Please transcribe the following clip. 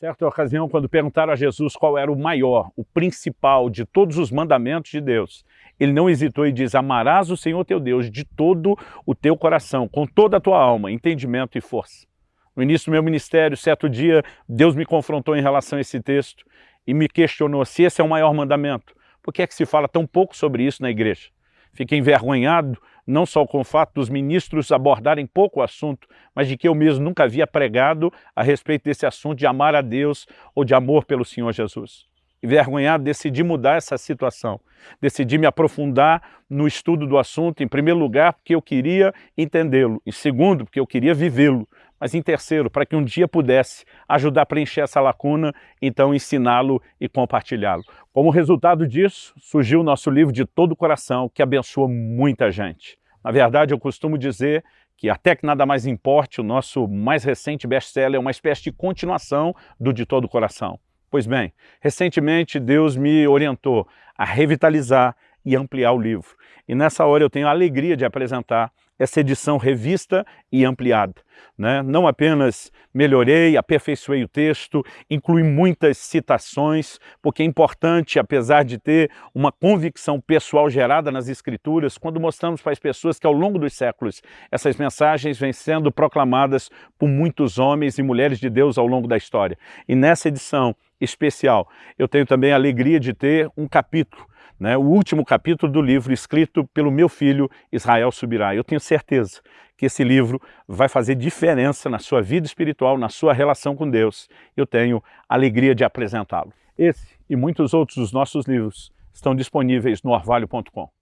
Certa ocasião, quando perguntaram a Jesus qual era o maior, o principal de todos os mandamentos de Deus, ele não hesitou e diz, amarás o Senhor teu Deus de todo o teu coração, com toda a tua alma, entendimento e força. No início do meu ministério, certo dia, Deus me confrontou em relação a esse texto e me questionou se esse é o maior mandamento. Por que é que se fala tão pouco sobre isso na igreja? Fiquei envergonhado, não só com o fato dos ministros abordarem pouco o assunto, mas de que eu mesmo nunca havia pregado a respeito desse assunto de amar a Deus ou de amor pelo Senhor Jesus. Envergonhado, decidi mudar essa situação. Decidi me aprofundar no estudo do assunto, em primeiro lugar, porque eu queria entendê-lo, em segundo, porque eu queria vivê-lo, mas em terceiro, para que um dia pudesse ajudar a preencher essa lacuna, então ensiná-lo e compartilhá-lo. Como resultado disso, surgiu o nosso livro de todo o coração, que abençoa muita gente. Na verdade, eu costumo dizer que até que nada mais importe, o nosso mais recente best-seller é uma espécie de continuação do De Todo o Coração. Pois bem, recentemente Deus me orientou a revitalizar e ampliar o livro. E nessa hora eu tenho a alegria de apresentar essa edição revista e ampliada. Né? Não apenas melhorei, aperfeiçoei o texto, incluí muitas citações, porque é importante, apesar de ter uma convicção pessoal gerada nas escrituras, quando mostramos para as pessoas que ao longo dos séculos essas mensagens vêm sendo proclamadas por muitos homens e mulheres de Deus ao longo da história. E nessa edição especial, eu tenho também a alegria de ter um capítulo né, o último capítulo do livro escrito pelo meu filho Israel Subirá. Eu tenho certeza que esse livro vai fazer diferença na sua vida espiritual, na sua relação com Deus. Eu tenho alegria de apresentá-lo. Esse e muitos outros dos nossos livros estão disponíveis no orvalho.com.